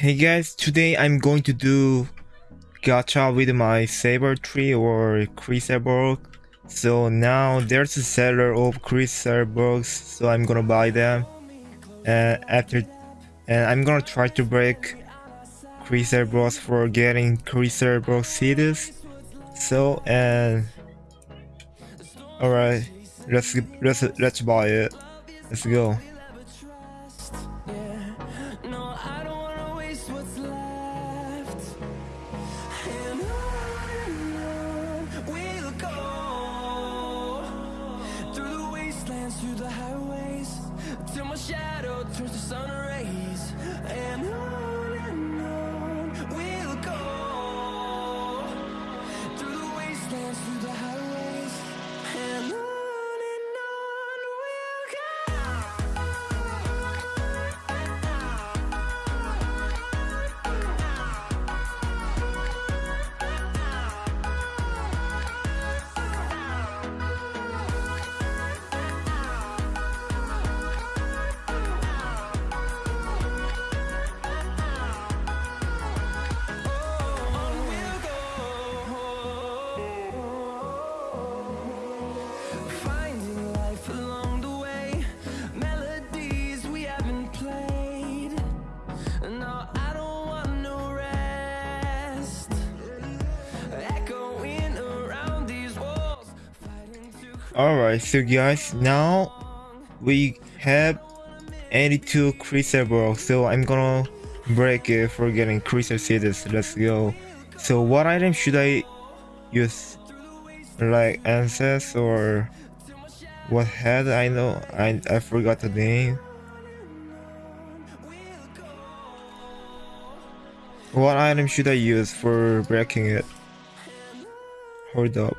Hey guys, today I'm going to do gacha with my saber tree or Crystal Block. So now there's a seller of Crystal Blocks, so I'm gonna buy them. And after, and I'm gonna try to break Crystal Blocks for getting Crystal Block seeds. So and all right, let's let's let's buy it. Let's go. Alright, so guys, now we have 82 Crystal Block, so I'm gonna break it for getting Crystal Seeds. Let's go. So what item should I use? Like Ancest or what head? I know I I forgot the name. What item should I use for breaking it? Hold up.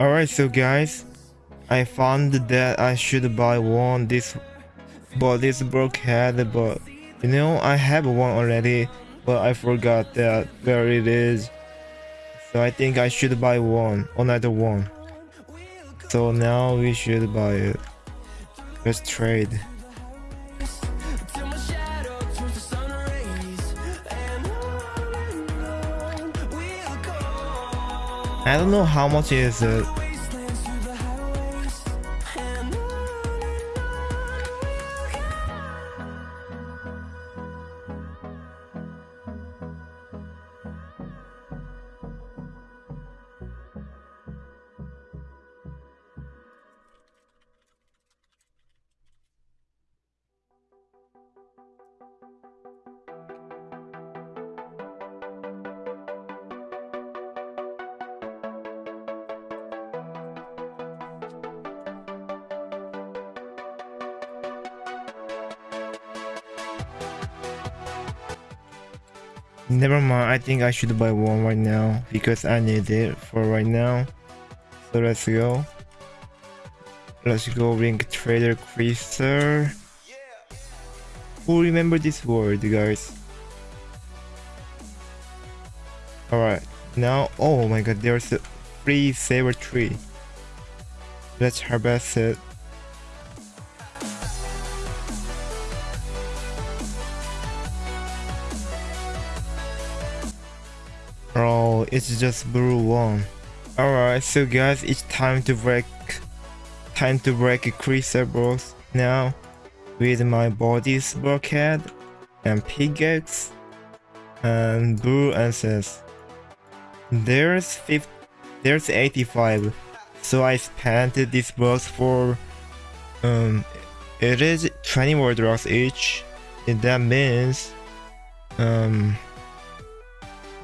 Alright, so guys, I found that I should buy one. This but this broke head but you know I have one already but I forgot that where it is. So I think I should buy one another one. So now we should buy it. Let's trade I don't know how much is it never mind I think I should buy one right now because I need it for right now so let's go let's go ring trader Chrysler who remember this word guys Alright, now, oh my god, there's a free saber tree. Let's harvest it. It's just blue one. Alright, so guys, it's time to break, time to break a Crystal Blocks now with my body's bulkhead and pickaxe and blue answers. There's 50, there's 85. So I spent this box for um it is 20 word rocks each. And that means um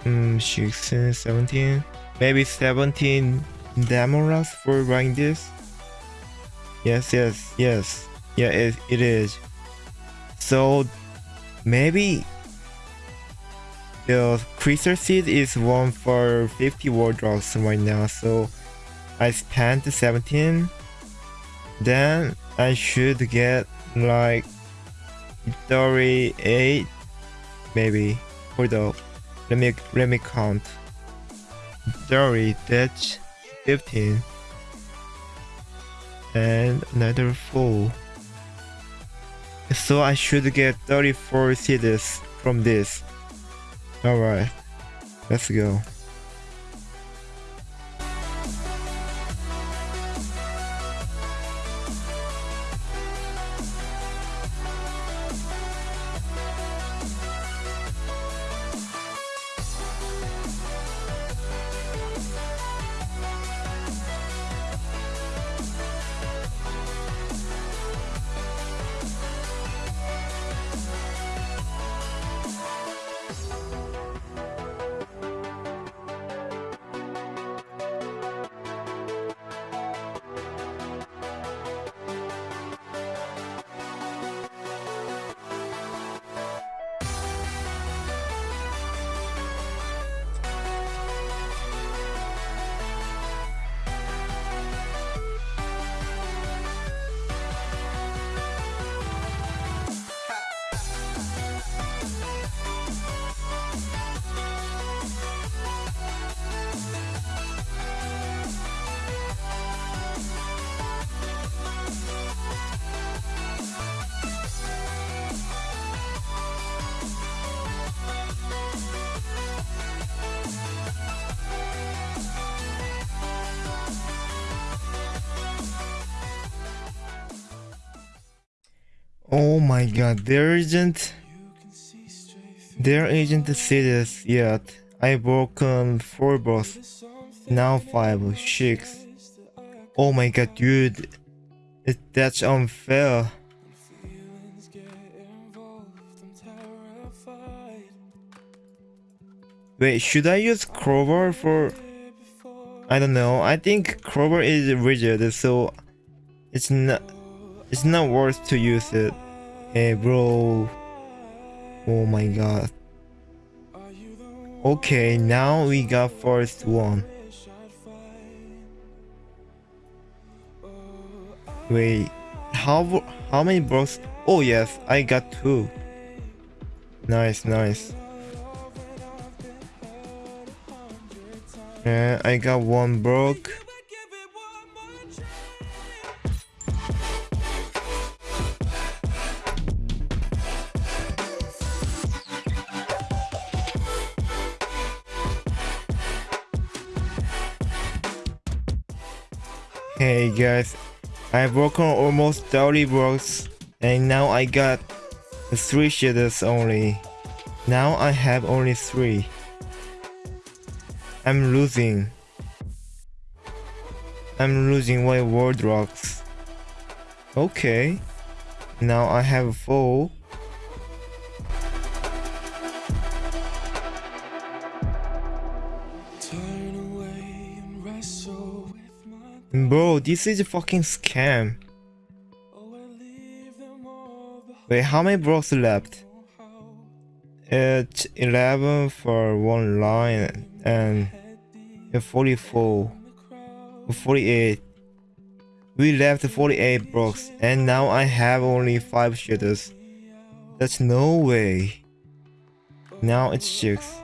um 16, 17, maybe 17 demo rocks for buying this. Yes, yes, yes. Yeah, it, it is. So maybe the crystal seed is one for 50 world rocks right now so I spent 17 then I should get like 38 maybe hold up let me count. 30 that's 15 and another 4 so I should get 34 cities from this. Alright let's go Oh my god, there isn't there isn't series yet. I broken um, four boss. Now five, six. Oh my god, dude. It, that's unfair. Wait, should I use Crowbar for... I don't know. I think Crowbar is rigid, so it's not it's not worth to use it. Hey, bro. Oh my god. Okay, now we got first one. Wait, how how many blocks? Oh yes, I got two. Nice, nice. Yeah, I got one block. Guys, I've broken almost 30 blocks and now I got 3 shaders only. Now I have only 3. I'm losing. I'm losing my world rocks. Okay. Now I have 4. Bro, this is a fucking scam. Wait, how many blocks left? It's 11 for one line and 44, 48. We left 48 blocks and now I have only 5 shooters. That's no way. Now it's 6.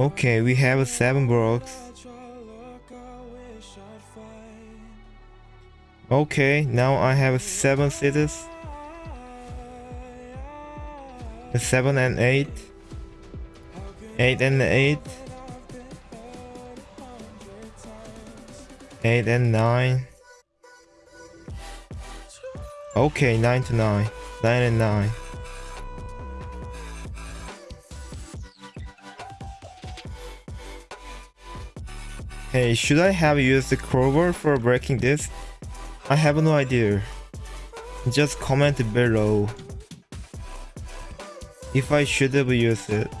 Okay, we have seven blocks. Okay, now I have seven cities. Seven and eight. Eight and eight. Eight and nine. Okay, nine to nine. Nine and nine. Hey, should I have used the Clover for breaking this? I have no idea. Just comment below. If I should have used it.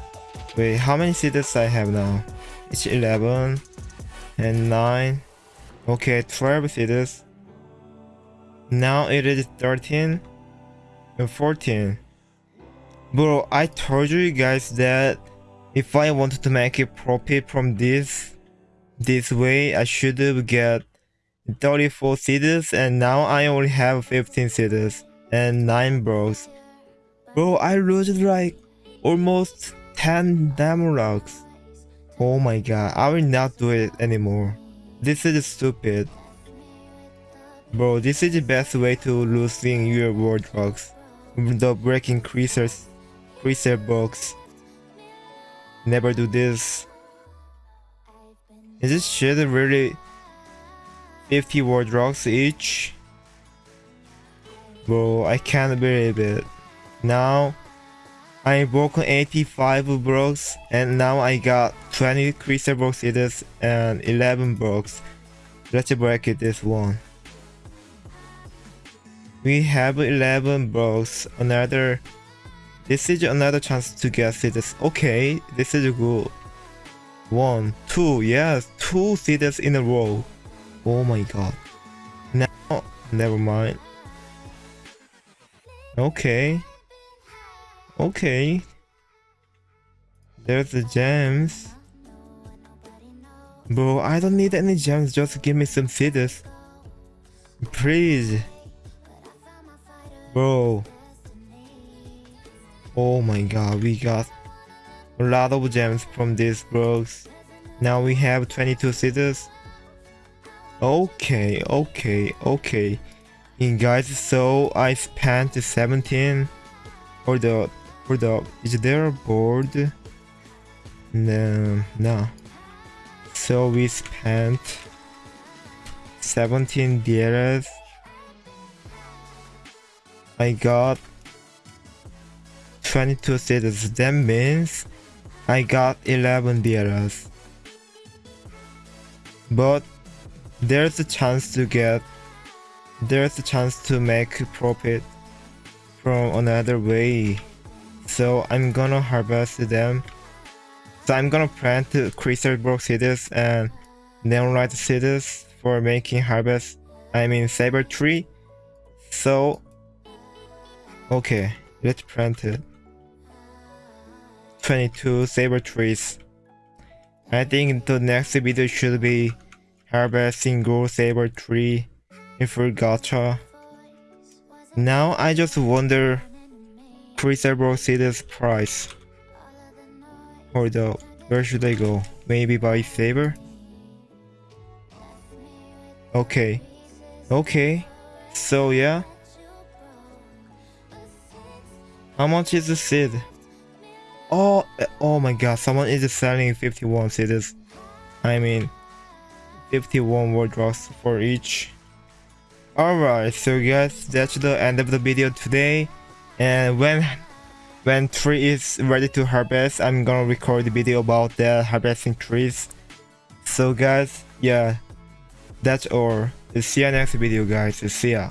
Wait, how many seeds I have now? It's 11 and 9. Okay, 12 seeds. Now it is 13 and 14. Bro, I told you guys that if I wanted to make a profit from this this way, I should have get 34 seeds and now I only have 15 seeds and 9 bros. Bro, I lose like almost 10 diamond rocks. Oh my god, I will not do it anymore. This is stupid. Bro, this is the best way to losing your world rocks. The breaking creasers, creaser box. Never do this. Is this shit really 50 world rocks each? Bro, I can't believe it. Now, I broke 85 blocks and now I got 20 crystal blocks seeds and 11 blocks. Let's break this one. We have 11 blocks, another... This is another chance to get seeds. Okay, this is good. One, two, yes, two seeds in a row. Oh my god. Now, never mind. Okay. Okay. There's the gems. Bro, I don't need any gems, just give me some seeds. Please. Bro. Oh my god, we got a lot of gems from these bros. Now we have 22 seeds. Okay, okay, okay. And guys, so I spent 17 for the for the is there a board? No, no. So we spent 17 DRS. I got 22 cities. That means I got 11 DRS. But there's a chance to get there's a chance to make profit from another way. So I'm gonna harvest them. So I'm gonna plant crystal block seeds and neonlight seeds for making harvest I mean saber tree. So okay let's plant it 22 saber trees I think the next video should be harvesting gold saber tree in full gacha now I just wonder Crucible City's price. Hold up, where should I go? Maybe buy Saber? Okay. Okay. So yeah. How much is the seed? Oh, oh my god, someone is selling 51 seeds. I mean, 51 world rocks for each. Alright, so guys, that's the end of the video today. And when when tree is ready to harvest, I'm gonna record the video about the harvesting trees. So guys, yeah, that's all. See ya next video guys. See ya.